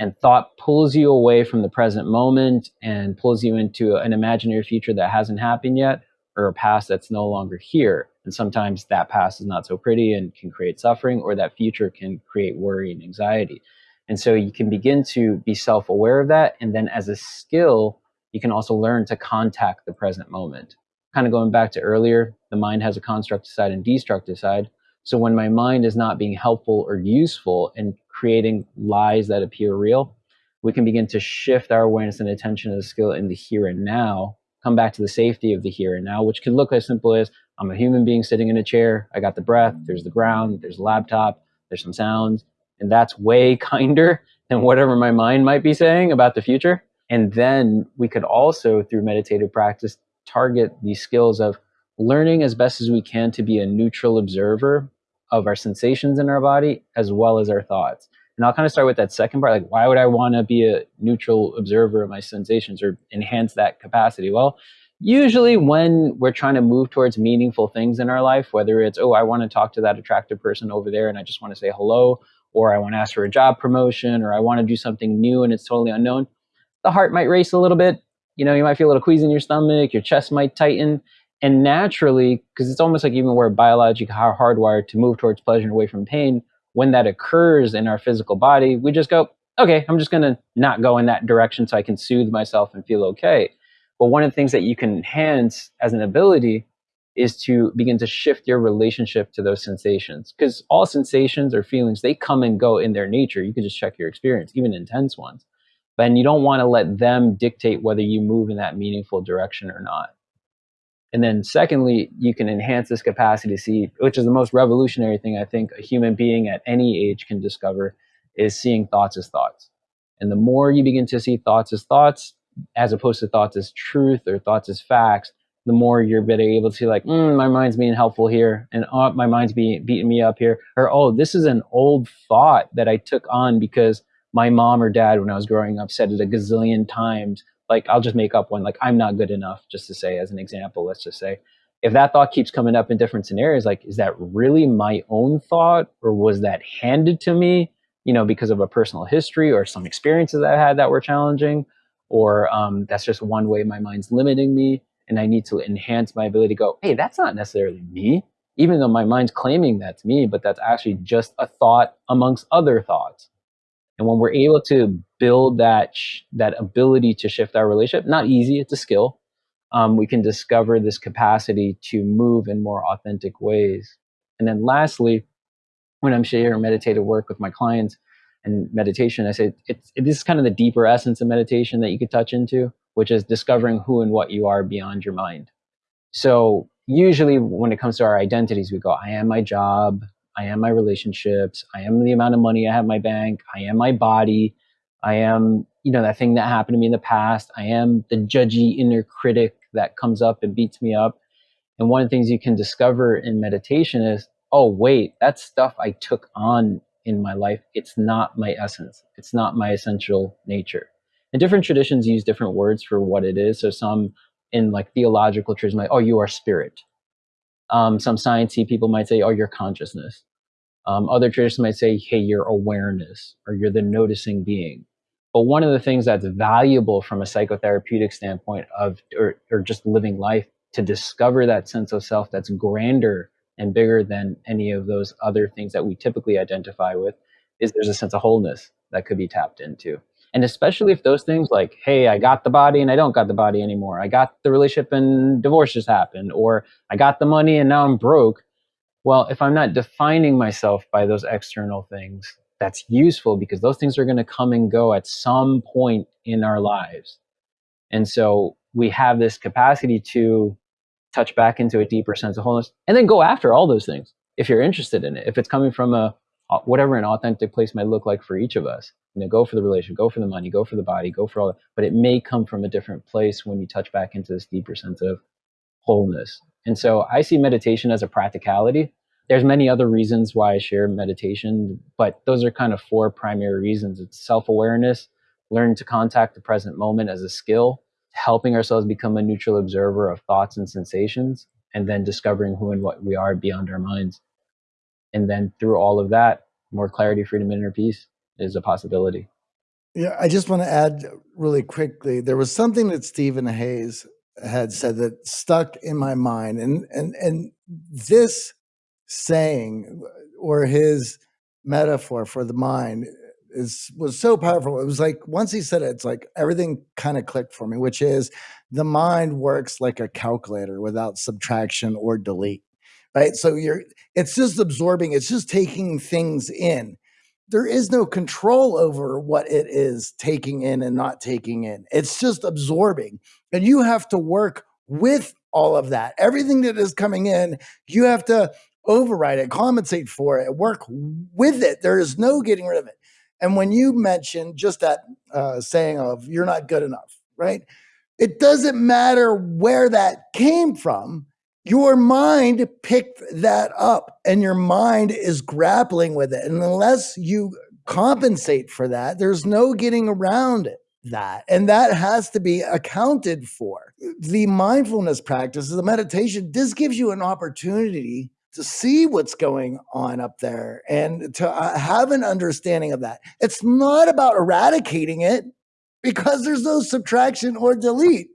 And thought pulls you away from the present moment and pulls you into an imaginary future that hasn't happened yet or a past that's no longer here. And sometimes that past is not so pretty and can create suffering, or that future can create worry and anxiety. And so you can begin to be self aware of that. And then as a skill, you can also learn to contact the present moment. Kind of going back to earlier, the mind has a constructive side and destructive side. So when my mind is not being helpful or useful and creating lies that appear real, we can begin to shift our awareness and attention to the skill in the here and now, come back to the safety of the here and now, which can look as simple as I'm a human being sitting in a chair, I got the breath, there's the ground, there's a laptop, there's some sounds, and that's way kinder than whatever my mind might be saying about the future. And then we could also, through meditative practice, target these skills of learning as best as we can to be a neutral observer of our sensations in our body as well as our thoughts. And I'll kind of start with that second part. Like, why would I want to be a neutral observer of my sensations or enhance that capacity? Well, usually when we're trying to move towards meaningful things in our life, whether it's, oh, I want to talk to that attractive person over there and I just want to say hello, or I want to ask for a job promotion, or I want to do something new and it's totally unknown, the heart might race a little bit. You know, you might feel a little queasy in your stomach, your chest might tighten. And naturally, because it's almost like even we're biologically hardwired to move towards pleasure and away from pain, when that occurs in our physical body, we just go, okay, I'm just going to not go in that direction so I can soothe myself and feel okay. But one of the things that you can enhance as an ability is to begin to shift your relationship to those sensations. Because all sensations or feelings, they come and go in their nature. You can just check your experience, even intense ones. But you don't want to let them dictate whether you move in that meaningful direction or not. And then, secondly, you can enhance this capacity to see, which is the most revolutionary thing I think a human being at any age can discover, is seeing thoughts as thoughts. And the more you begin to see thoughts as thoughts, as opposed to thoughts as truth or thoughts as facts, the more you're better able to like, mm, my mind's being helpful here, and oh, my mind's beating me up here, or oh, this is an old thought that I took on because my mom or dad, when I was growing up, said it a gazillion times like I'll just make up one, like I'm not good enough, just to say as an example, let's just say. If that thought keeps coming up in different scenarios, like, is that really my own thought or was that handed to me, you know, because of a personal history or some experiences I had that were challenging? Or um, that's just one way my mind's limiting me and I need to enhance my ability to go, hey, that's not necessarily me, even though my mind's claiming that's me, but that's actually just a thought amongst other thoughts. And when we're able to build that that ability to shift our relationship, not easy, it's a skill. Um, we can discover this capacity to move in more authentic ways. And then lastly, when I'm sharing meditative work with my clients and meditation, I say it's it, this is kind of the deeper essence of meditation that you could touch into, which is discovering who and what you are beyond your mind. So usually when it comes to our identities, we go, I am my job, I am my relationships. I am the amount of money I have in my bank. I am my body. I am, you know, that thing that happened to me in the past. I am the judgy inner critic that comes up and beats me up. And one of the things you can discover in meditation is, oh, wait, that stuff I took on in my life, it's not my essence. It's not my essential nature. And different traditions use different words for what it is. So some in like theological traditions, like, oh, you are spirit. Um, some sciencey people might say, oh, your consciousness. Um, other traditions might say, hey, your awareness or you're the noticing being. But one of the things that's valuable from a psychotherapeutic standpoint of, or, or just living life, to discover that sense of self that's grander and bigger than any of those other things that we typically identify with, is there's a sense of wholeness that could be tapped into. And especially if those things like, hey, I got the body and I don't got the body anymore. I got the relationship and divorce just happened. Or I got the money and now I'm broke. Well, if I'm not defining myself by those external things, that's useful because those things are going to come and go at some point in our lives. And so we have this capacity to touch back into a deeper sense of wholeness and then go after all those things if you're interested in it. If it's coming from a whatever an authentic place might look like for each of us. You know, go for the relation, go for the money, go for the body, go for all that. But it may come from a different place when you touch back into this deeper sense of wholeness. And so I see meditation as a practicality. There's many other reasons why I share meditation, but those are kind of four primary reasons. It's self-awareness, learning to contact the present moment as a skill, helping ourselves become a neutral observer of thoughts and sensations, and then discovering who and what we are beyond our minds. And then through all of that, more clarity, freedom, and inner peace is a possibility. Yeah, I just want to add really quickly. There was something that Steven Hayes had said that stuck in my mind, and and and this saying or his metaphor for the mind is was so powerful. It was like once he said it, it's like everything kind of clicked for me, which is the mind works like a calculator without subtraction or delete. Right. So you're it's just absorbing, it's just taking things in. There is no control over what it is taking in and not taking in. It's just absorbing. And you have to work with all of that. Everything that is coming in, you have to override it, compensate for it, work with it. There is no getting rid of it. And when you mention just that uh, saying of you're not good enough, right? It doesn't matter where that came from. Your mind picked that up and your mind is grappling with it. And unless you compensate for that, there's no getting around it that. And that has to be accounted for. The mindfulness practice, the meditation, this gives you an opportunity to see what's going on up there and to uh, have an understanding of that. It's not about eradicating it because there's no subtraction or delete.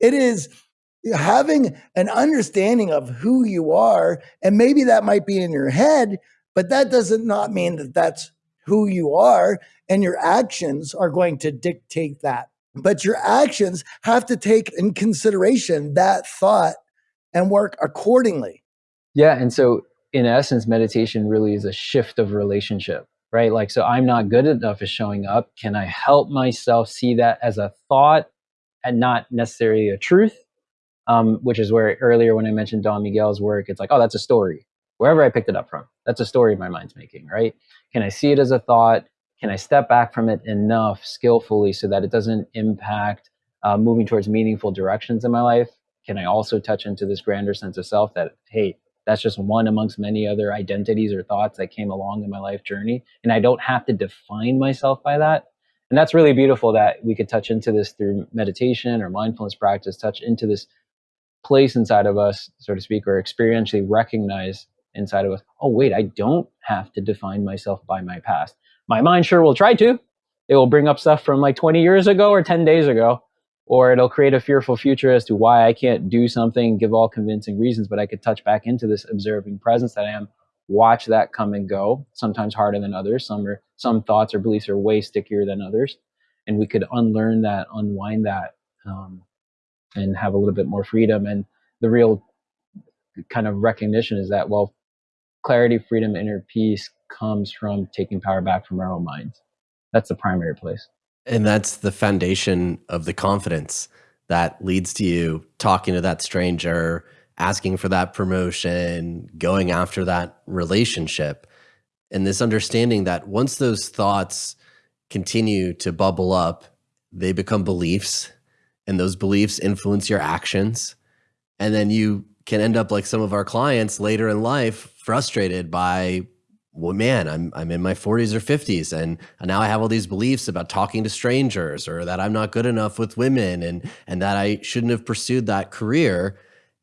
It is having an understanding of who you are. And maybe that might be in your head, but that doesn't not mean that that's who you are. And your actions are going to dictate that. But your actions have to take in consideration that thought and work accordingly. Yeah. And so, in essence, meditation really is a shift of relationship, right? Like, so I'm not good enough at showing up. Can I help myself see that as a thought and not necessarily a truth? Um, which is where earlier when I mentioned Don Miguel's work, it's like, oh, that's a story. Wherever I picked it up from, that's a story my mind's making, right? Can I see it as a thought? Can I step back from it enough skillfully so that it doesn't impact uh, moving towards meaningful directions in my life? Can I also touch into this grander sense of self that, hey, that's just one amongst many other identities or thoughts that came along in my life journey. And I don't have to define myself by that. And that's really beautiful that we could touch into this through meditation or mindfulness practice, touch into this place inside of us, so to speak, or experientially recognize inside of us, oh, wait, I don't have to define myself by my past. My mind sure will try to. It will bring up stuff from like 20 years ago or 10 days ago or it'll create a fearful future as to why I can't do something, give all convincing reasons, but I could touch back into this observing presence that I am, watch that come and go, sometimes harder than others. Some are some thoughts or beliefs are way stickier than others. And we could unlearn that, unwind that, um, and have a little bit more freedom. And the real kind of recognition is that, well, clarity, freedom, inner peace comes from taking power back from our own minds. That's the primary place. And that's the foundation of the confidence that leads to you talking to that stranger, asking for that promotion, going after that relationship. And this understanding that once those thoughts continue to bubble up, they become beliefs, and those beliefs influence your actions. And then you can end up like some of our clients later in life, frustrated by well, man, I'm I'm in my 40s or 50s, and, and now I have all these beliefs about talking to strangers, or that I'm not good enough with women, and and that I shouldn't have pursued that career.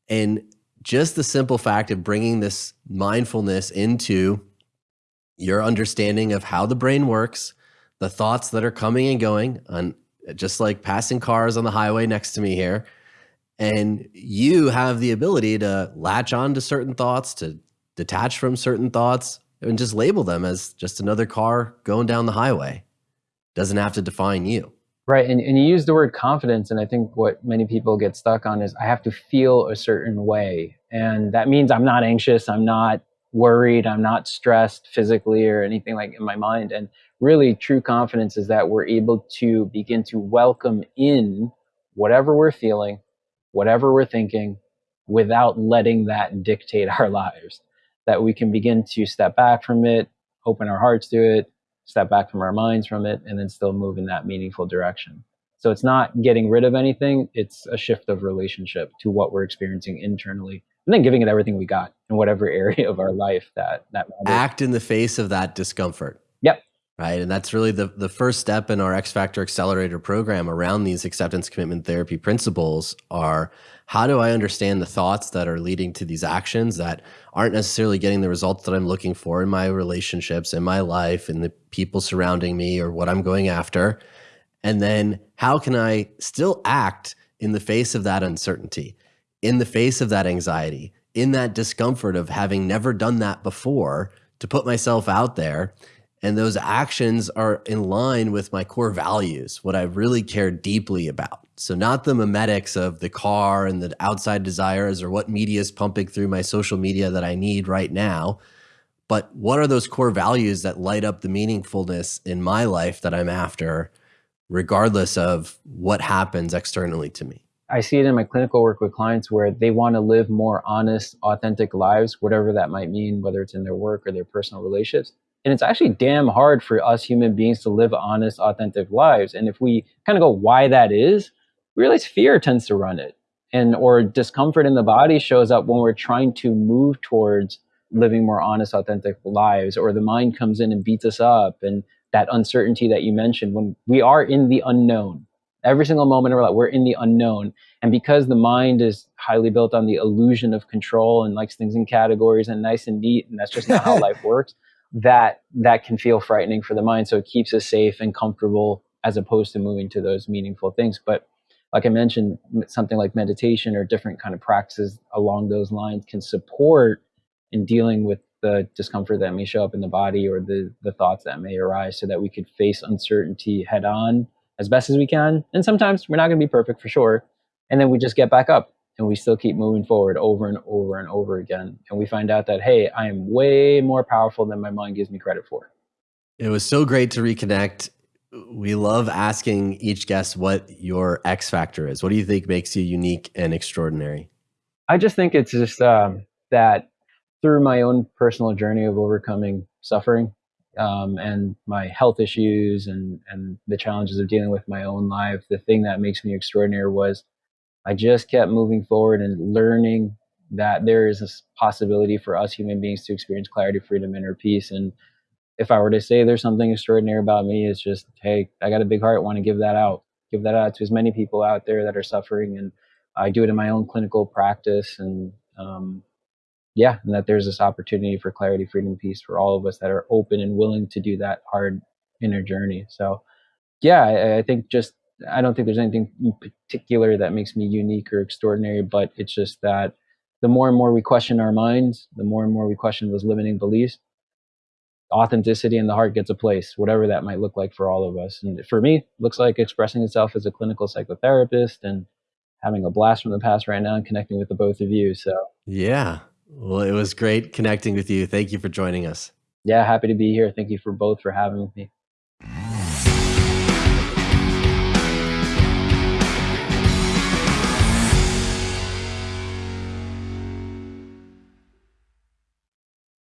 And just the simple fact of bringing this mindfulness into your understanding of how the brain works, the thoughts that are coming and going, on just like passing cars on the highway next to me here, and you have the ability to latch on to certain thoughts, to detach from certain thoughts and just label them as just another car going down the highway. Doesn't have to define you. Right. And, and you use the word confidence. And I think what many people get stuck on is I have to feel a certain way. And that means I'm not anxious. I'm not worried. I'm not stressed physically or anything like in my mind. And really, true confidence is that we're able to begin to welcome in whatever we're feeling, whatever we're thinking, without letting that dictate our lives that we can begin to step back from it, open our hearts to it, step back from our minds from it, and then still move in that meaningful direction. So it's not getting rid of anything, it's a shift of relationship to what we're experiencing internally and then giving it everything we got in whatever area of our life that that matters. act in the face of that discomfort. Right? And that's really the, the first step in our X Factor Accelerator program around these acceptance commitment therapy principles are how do I understand the thoughts that are leading to these actions that aren't necessarily getting the results that I'm looking for in my relationships, in my life, in the people surrounding me, or what I'm going after? And then how can I still act in the face of that uncertainty, in the face of that anxiety, in that discomfort of having never done that before to put myself out there? And those actions are in line with my core values, what I really care deeply about. So, not the memetics of the car and the outside desires or what media is pumping through my social media that I need right now, but what are those core values that light up the meaningfulness in my life that I'm after, regardless of what happens externally to me? I see it in my clinical work with clients where they want to live more honest, authentic lives, whatever that might mean, whether it's in their work or their personal relationships and it's actually damn hard for us human beings to live honest authentic lives. And if we kind of go why that is we realize fear tends to run it. And or discomfort in the body shows up when we're trying to move towards living more honest authentic lives or the mind comes in and beats us up. And that uncertainty that you mentioned when we are in the unknown every single moment of our life we're in the unknown. And because the mind is highly built on the illusion of control and likes things in categories and nice and neat and that's just not how life works that that can feel frightening for the mind. So it keeps us safe and comfortable as opposed to moving to those meaningful things. But like i mentioned something like meditation or different kind of practices along those lines can support in dealing with the discomfort that may show up in the body or the the thoughts that may arise so that we could face uncertainty head on as best as we can. And sometimes we're not going to be perfect for sure and then we just get back up and we still keep moving forward over and over and over again. And we find out that, hey, I am way more powerful than my mind gives me credit for. It was so great to reconnect. We love asking each guest what your X factor is. What do you think makes you unique and extraordinary? I just think it's just um, that through my own personal journey of overcoming suffering um, and my health issues and, and the challenges of dealing with my own life, the thing that makes me extraordinary was I just kept moving forward and learning that there is a possibility for us human beings to experience clarity, freedom, inner peace. And if I were to say there's something extraordinary about me, it's just, hey, I got a big heart, want to give that out, give that out to as many people out there that are suffering. And I do it in my own clinical practice. And um, yeah, and that there's this opportunity for clarity, freedom, peace for all of us that are open and willing to do that hard inner journey. So yeah, I, I think just I don't think there's anything in particular that makes me unique or extraordinary, but it's just that the more and more we question our minds, the more and more we question those limiting beliefs, authenticity in the heart gets a place, whatever that might look like for all of us. And for me, looks like expressing itself as a clinical psychotherapist and having a blast from the past right now and connecting with the both of you. So, yeah. Well, it was great connecting with you. Thank you for joining us. Yeah, happy to be here. Thank you for both for having me.